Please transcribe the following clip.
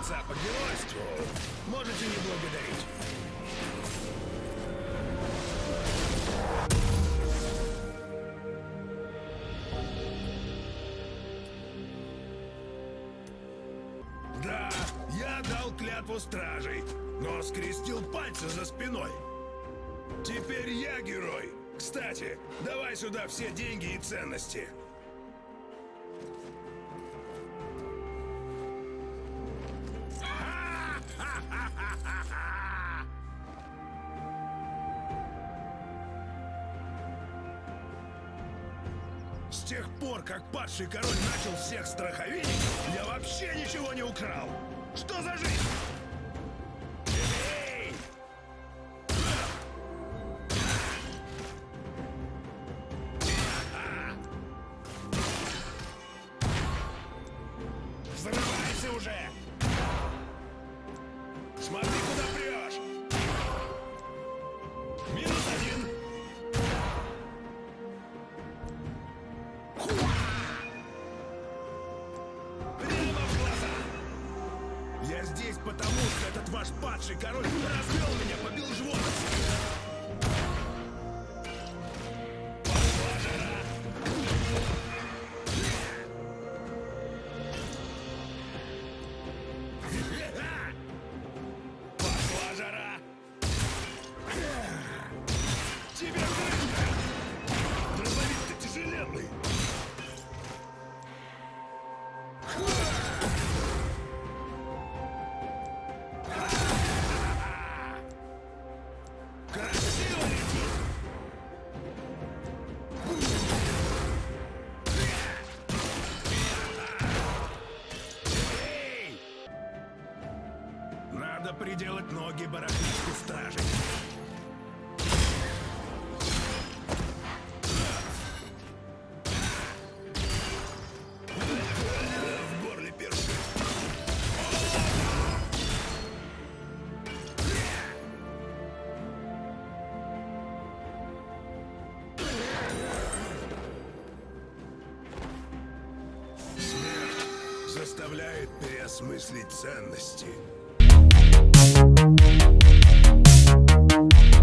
отца по можете не благодарить. Да, я дал клятву стражей, но скрестил пальцы за спиной. Теперь я герой. Кстати, давай сюда все деньги и ценности. С тех пор, как падший король начал всех страховить, я вообще ничего не украл. Что за жизнь? Эй! Взрывайся уже! Смотри, Я здесь потому, что этот ваш падший король развел меня, побил живот. Надо приделать ноги барахлишку стражей. Заставляет переосмыслить ценности. Thank you.